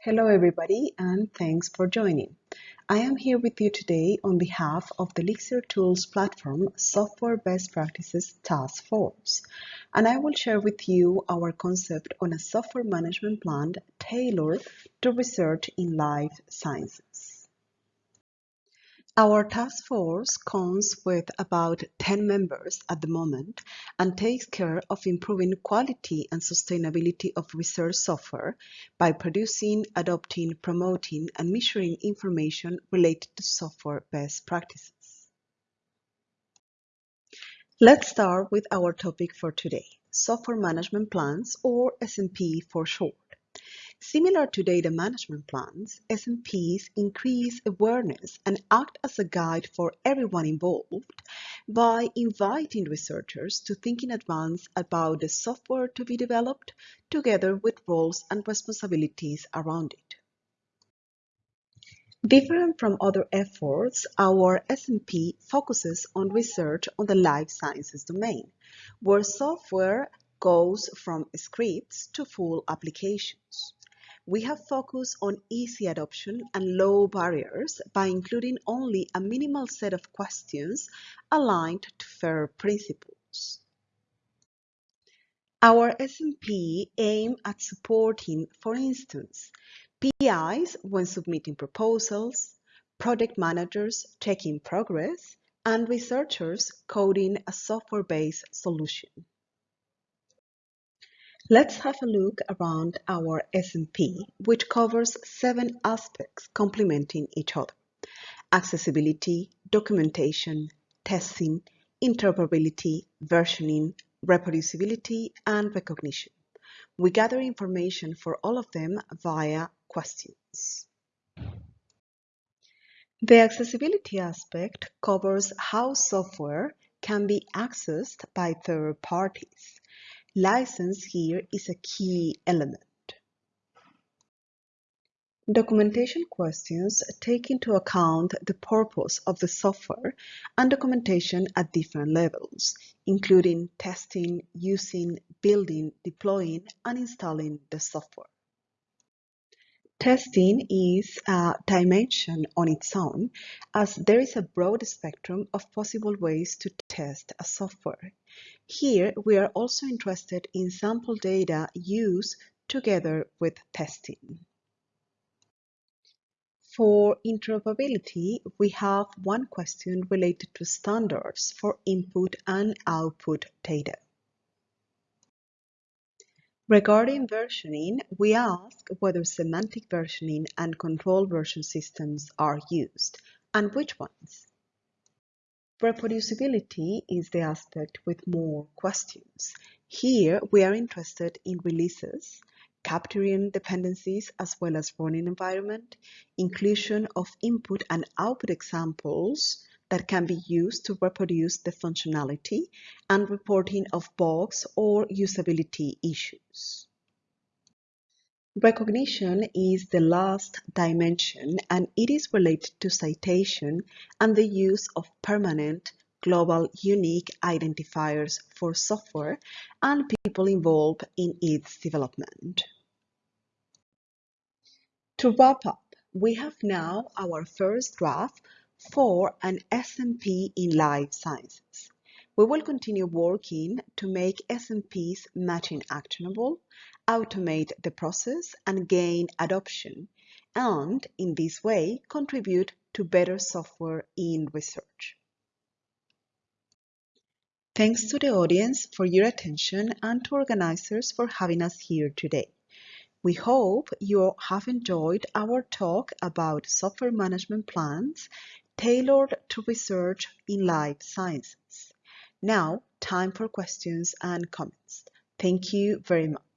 Hello everybody and thanks for joining. I am here with you today on behalf of the Elixir Tools platform Software Best Practices Task Force and I will share with you our concept on a software management plan tailored to research in life sciences. Our task force counts with about 10 members at the moment and takes care of improving quality and sustainability of research software by producing, adopting, promoting, and measuring information related to software best practices. Let's start with our topic for today, software management plans or SMP for short. Similar to data management plans, SMPs increase awareness and act as a guide for everyone involved by inviting researchers to think in advance about the software to be developed together with roles and responsibilities around it. Different from other efforts, our SMP focuses on research on the life sciences domain, where software goes from scripts to full applications we have focused on easy adoption and low barriers by including only a minimal set of questions aligned to FAIR principles. Our SMP aim at supporting, for instance, PIs when submitting proposals, project managers checking progress, and researchers coding a software-based solution. Let's have a look around our SMP, which covers seven aspects complementing each other. Accessibility, documentation, testing, interoperability, versioning, reproducibility, and recognition. We gather information for all of them via questions. The accessibility aspect covers how software can be accessed by third parties. License here is a key element. Documentation questions take into account the purpose of the software and documentation at different levels, including testing, using, building, deploying, and installing the software. Testing is a dimension on its own, as there is a broad spectrum of possible ways to test a software. Here, we are also interested in sample data used together with testing. For interoperability, we have one question related to standards for input and output data. Regarding versioning, we ask whether semantic versioning and control version systems are used, and which ones. Reproducibility is the aspect with more questions. Here, we are interested in releases, capturing dependencies as well as running environment, inclusion of input and output examples, that can be used to reproduce the functionality and reporting of bugs or usability issues. Recognition is the last dimension and it is related to citation and the use of permanent global unique identifiers for software and people involved in its development. To wrap up, we have now our first draft for an SMP in life sciences. We will continue working to make SMPs machine actionable, automate the process and gain adoption, and in this way contribute to better software in research. Thanks to the audience for your attention and to organizers for having us here today. We hope you have enjoyed our talk about software management plans tailored to research in life sciences. Now, time for questions and comments. Thank you very much.